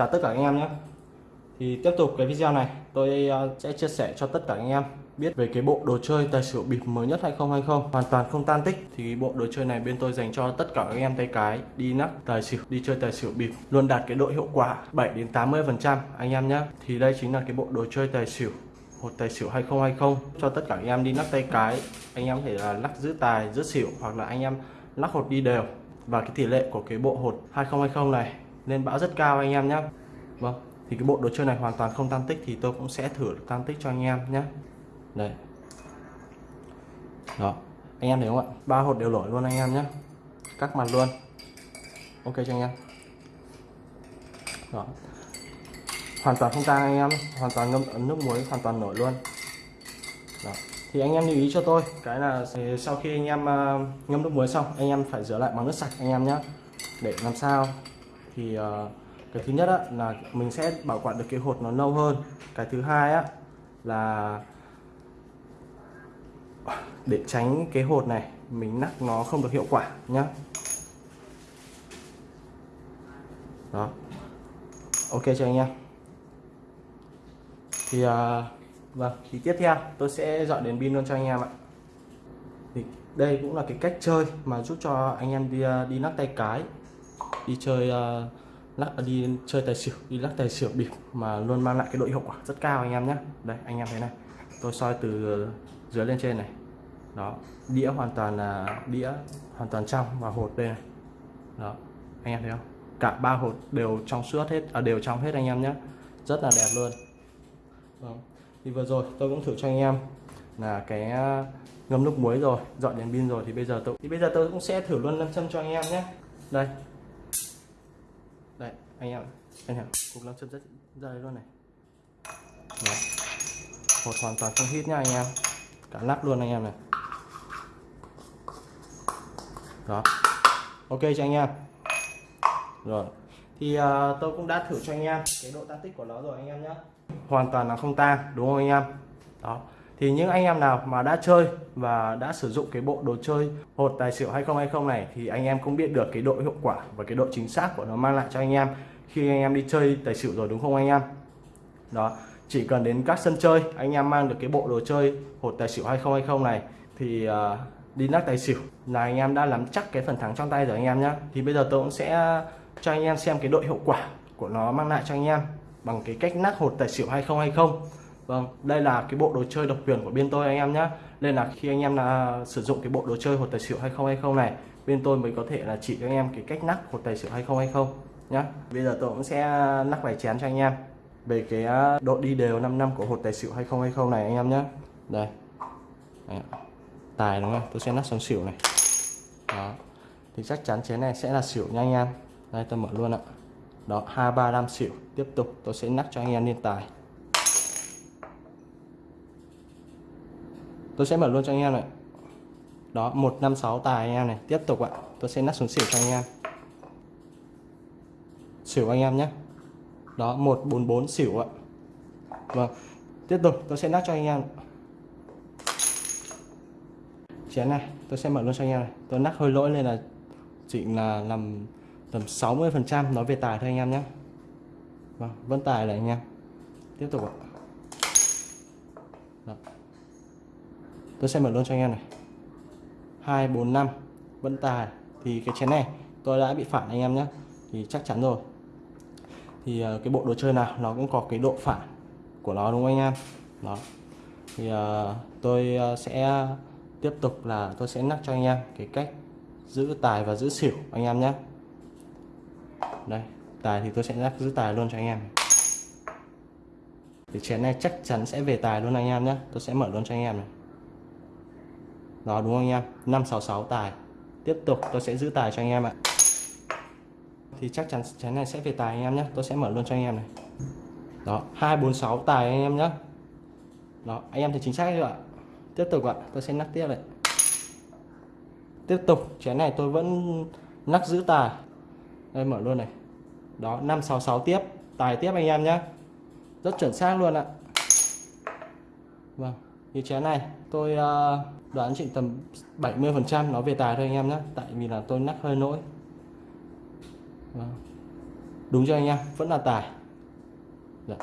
chào tất cả anh em nhé. Thì tiếp tục cái video này, tôi ờ, sẽ chia sẻ cho tất cả anh em biết về cái bộ đồ chơi tài xỉu bịp mới nhất 2020 hoàn toàn không tan tích. Thì bộ đồ chơi này bên tôi dành cho tất cả các anh em tay cái đi nắp tài xỉu, đi chơi tài xỉu bịp, luôn đạt cái độ hiệu quả 7 đến 80 phần trăm, anh em nhé. Thì đây chính là cái bộ đồ chơi tài xỉu, hột tài xỉu 2020 cho tất cả anh em đi nắp tay cái. Anh em có thể là lắc giữ tài, giữ xỉu hoặc là anh em lắc hột đi đều. Và cái tỷ lệ của cái bộ hột 2020 này lên bão rất cao anh em nhé vâng thì cái bộ đồ chơi này hoàn toàn không tan tích thì tôi cũng sẽ thử tan tích cho anh em nhé đây. Đó, anh em thấy không ạ? Ba hột đều nổi luôn anh em nhé các mặt luôn. Ok cho anh em? Đó. Hoàn toàn không tan anh em, hoàn toàn ngâm ấn nước muối hoàn toàn nổi luôn. Đó. thì anh em lưu ý cho tôi, cái là sau khi anh em ờ, ngâm nước muối xong, anh em phải rửa lại bằng nước sạch anh em nhé để làm sao? Thì uh, cái thứ nhất á, là mình sẽ bảo quản được cái hột nó lâu hơn. Cái thứ hai á là để tránh cái hột này mình nắp nó không được hiệu quả nhá. Đó. Ok cho anh em thì uh, vâng thì tiếp theo tôi sẽ dọn đến pin luôn cho anh em ạ. Thì đây cũng là cái cách chơi mà giúp cho anh em đi ờ, đi nắp tay cái đi chơi uh, lắc à, đi chơi tài xỉu đi lắc tài xỉu bịp mà luôn mang lại cái độ hiệu quả rất cao anh em nhé đây anh em thấy này tôi soi từ ờ, dưới lên trên này. Đó đĩa hoàn toàn là đĩa hoàn toàn trong và hột đây này. Đó anh em thấy không? Cả ba hột đều trong suốt hết à, đều trong hết anh em nhé rất là đẹp luôn. Đó. thì vừa rồi tôi cũng thử cho anh em là cái à, ngâm nước muối rồi dọn đèn pin rồi thì bây giờ tôi thì bây giờ tôi cũng sẽ thử luôn lâm châm cho anh em nhé đây anh em anh em cục lâm châm rất dày luôn này. Đó. một hoàn toàn không hít nha anh em. Cả lắp luôn anh em này. Đó. Ok cho anh em. Rồi. Thì uh, tôi cũng đã thử cho anh em cái độ tan tích của nó rồi anh em nhé hoàn toàn là không tan đúng không anh em? Đó. Thì những anh em nào mà đã chơi và đã sử dụng cái bộ đồ chơi hột tài xỉu 2020 này thì anh em cũng biết được cái độ hiệu quả và cái độ chính xác của nó mang lại cho anh em khi anh em đi chơi tài xỉu rồi đúng không anh em? Đó chỉ cần đến các sân chơi anh em mang được cái bộ đồ chơi hột tài xỉu 2020 này thì uh, đi nắc tài xỉu là anh em đã nắm chắc cái phần thắng trong tay rồi anh em nhé thì bây giờ tôi cũng sẽ cho anh em xem cái độ hiệu quả của nó mang lại cho anh em bằng cái cách nát hột tài xỉu 2020 Vâng, đây là cái bộ đồ chơi độc quyền của bên tôi anh em nhé Nên là khi anh em là sử dụng cái bộ đồ chơi hột tài xỉu 2020 này Bên tôi mới có thể là chỉ cho anh em cái cách nắp hột tài xỉu 2020 nhá. Bây giờ tôi cũng sẽ à, lắc vài chén cho anh em. Về cái à, độ đi đều 5 năm của hột tài xỉu 2020 này anh em nhé Đây. Đấy. Tài đúng không? Tôi sẽ lắc xuống xỉu này. Đó. Thì chắc chắn chén này sẽ là xỉu nha anh em. Đây tôi mở luôn ạ. Đó, 2, 3, 5 xỉu. Tiếp tục tôi sẽ lắc cho anh em lên tài. Tôi sẽ mở luôn cho anh em này. Đó 156 tài anh em này. Tiếp tục ạ. Tôi sẽ lắc xuống xỉu cho anh em xỉu anh em nhé. Đó 144 xỉu ạ. Vâng tiếp tục, tôi sẽ nắp cho anh em chén này, tôi sẽ mở luôn cho anh em này. Tôi nắp hơi lỗi nên là chỉ là làm tầm 60 phần trăm nói về tài thôi anh em nhé. Vâng vẫn tài là anh em. Tiếp tục ạ. Đó. Tôi sẽ mở luôn cho anh em này. 245 vẫn tài. Thì cái chén này, tôi đã bị phản anh em nhé. Thì chắc chắn rồi thì uh, cái bộ đồ chơi nào nó cũng có cái độ phản của nó đúng không anh em? Đó. Thì uh, tôi uh, sẽ tiếp tục là tôi sẽ nhắc cho anh em cái cách giữ tài và giữ xỉu anh em nhé. Đây tài thì tôi sẽ nhắc giữ tài luôn cho anh em. Thì chén này chắc chắn sẽ về tài luôn anh em nhé. Tôi sẽ mở luôn cho anh em này. Đó đúng không anh em? 566 tài. Tiếp tục tôi sẽ giữ tài cho anh em ạ thì chắc chắn chén này sẽ về tài anh em nhé tôi sẽ mở luôn cho anh em này. Đó 246 tài anh em nhé đó anh em thì chính xác chưa ạ? Tiếp tục ạ tôi sẽ nắp tiếp này. Tiếp tục chén này tôi vẫn nắp giữ tài. Đây mở luôn này. Đó 566 tiếp tài tiếp anh em nhé rất chuẩn xác luôn ạ. Vâng như chén này tôi uh, đoán chị tầm 70 phần trăm nó về tài thôi anh em nhé tại vì là tôi nắp hơi nỗi. Vâng. đúng cho anh em? Vẫn là tài. Dạ.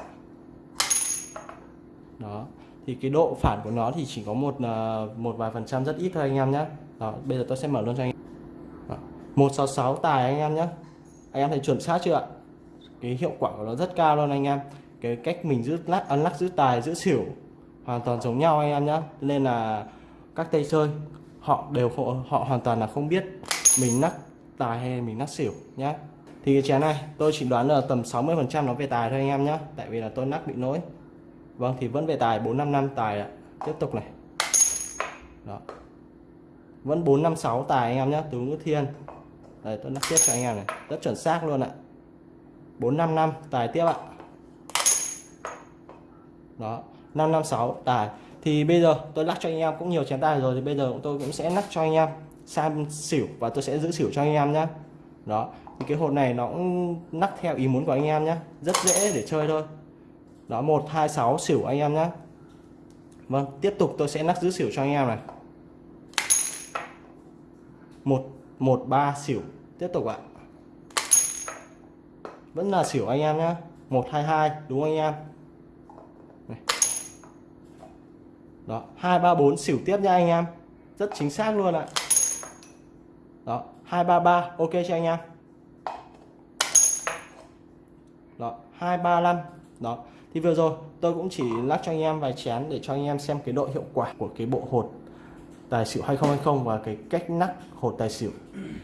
Đó. Thì cái độ phản của nó thì chỉ có một à, một vài phần trăm rất ít thôi anh em nhé đó bây giờ tôi sẽ mở luôn cho anh em. 166 tài anh em nhé anh em thấy chuẩn xác chưa ạ? Cái hiệu quả của nó rất cao luôn anh em. Cái cách mình giữ lắc ăn lắc giữ tài giữ xỉu hoàn toàn giống nhau anh em nhé nên là các tay chơi họ đều họ, họ hoàn toàn là không biết mình lắc tài hay mình lắc xỉu nhé thì cái chén này, tôi chỉ đoán là tầm 60 phần trăm nó về tài thôi anh em nhé tại vì là tôi nắc bị lỗi vâng thì vẫn về tài 455 tài ạ. Tiếp tục này. Đó. Vẫn 456 tài anh em nhé từ ngữ thiên. Đây, tôi nắp tiếp cho anh em này. Rất chuẩn xác luôn ạ. 455 tài tiếp ạ. Đó 556 tài. Thì bây giờ tôi lắc cho anh em cũng nhiều chén tài rồi, thì bây giờ tôi cũng sẽ lắc cho anh em sang xỉu và tôi sẽ giữ xỉu cho anh em nhé đó thì cái hột này nó cũng nắp theo ý muốn của anh em nhé rất dễ để chơi thôi. Đó 126 xỉu anh em nhé Vâng tiếp tục tôi sẽ nắp giữ xỉu cho anh em này. 113 xỉu. Tiếp tục ạ. Vẫn là xỉu anh em nhé 122 đúng không anh em? Này. đó 234 xỉu tiếp nha anh em. Rất chính xác luôn ạ. Đó 233 ok cho anh em? Đó 235 đó. Thì vừa rồi, tôi cũng chỉ lắc cho anh em vài chén để cho anh em xem cái độ hiệu quả của cái bộ hột tài xỉu 2020 và cái cách nắc hột tài xỉu.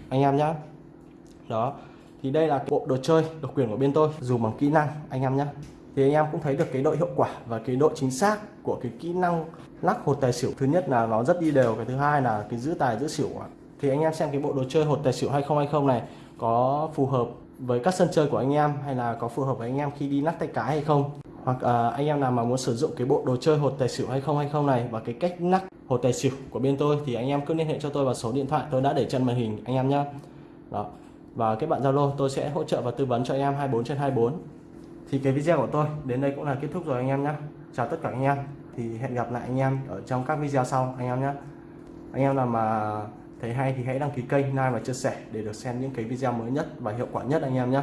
Anh em nhé đó. Thì đây là bộ đồ chơi độc quyền của bên tôi. Dùng bằng kỹ năng, anh em nhé thì anh em cũng thấy được cái độ hiệu quả và cái độ chính xác của cái kỹ năng lắc hột tài xỉu. Thứ nhất là nó rất đi đều, cái thứ hai là cái giữ tài, giữ xỉu. Thì anh em xem cái bộ đồ chơi hột tài xỉu 2020 này có phù hợp với các sân chơi của anh em hay là có phù hợp với anh em khi đi lắc tay cái hay không? Hoặc uh, anh em nào mà muốn sử dụng cái bộ đồ chơi hột tài xỉu 2020 này và cái cách lắc hột tài xỉu của bên tôi thì anh em cứ liên hệ cho tôi vào số điện thoại. Tôi đã để chân màn hình anh em nhé đó. Và các bạn Zalo tôi sẽ hỗ trợ và tư vấn cho anh em 24 trên 24 thì cái video của tôi đến đây cũng là kết thúc rồi anh em nhé chào tất cả anh em. Thì hẹn gặp lại anh em ở trong các video sau anh em nhé anh em nào mà thấy hay thì hãy đăng ký kênh like và chia sẻ để được xem những cái video mới nhất và hiệu quả nhất anh em nhé.